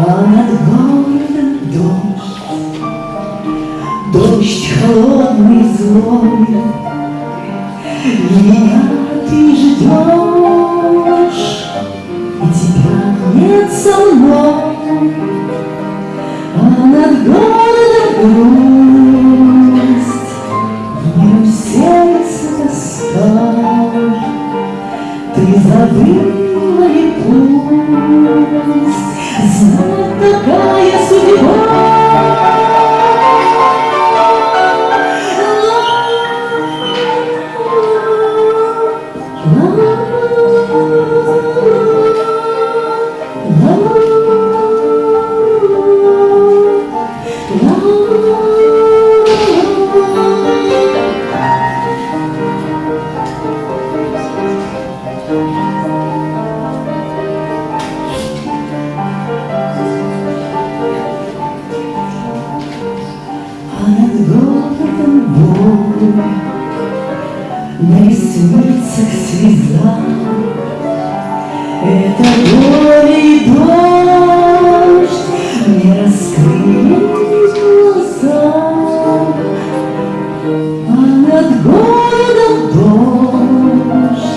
а над городом дождь. Дождь холодный, злой, меня ты ждешь. Над городом боль, На ресницах слеза. Это горе и дождь Мне раскрыли глаза. А над городом дождь,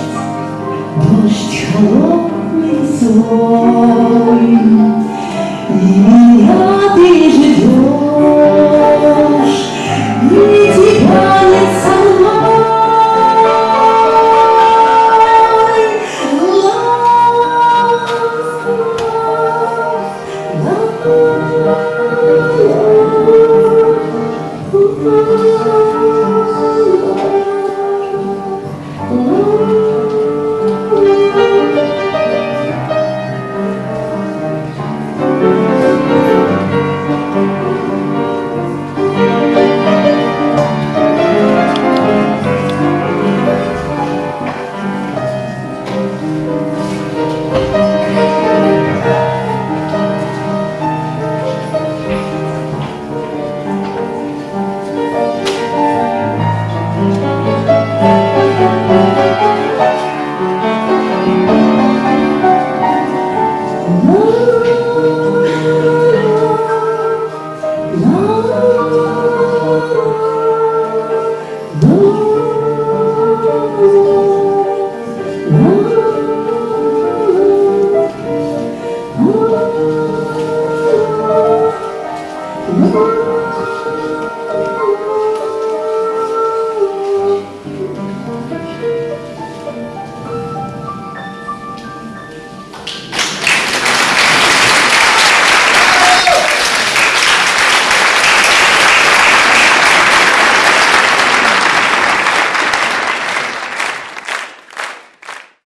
Дождь холодный злой, И меня ты No!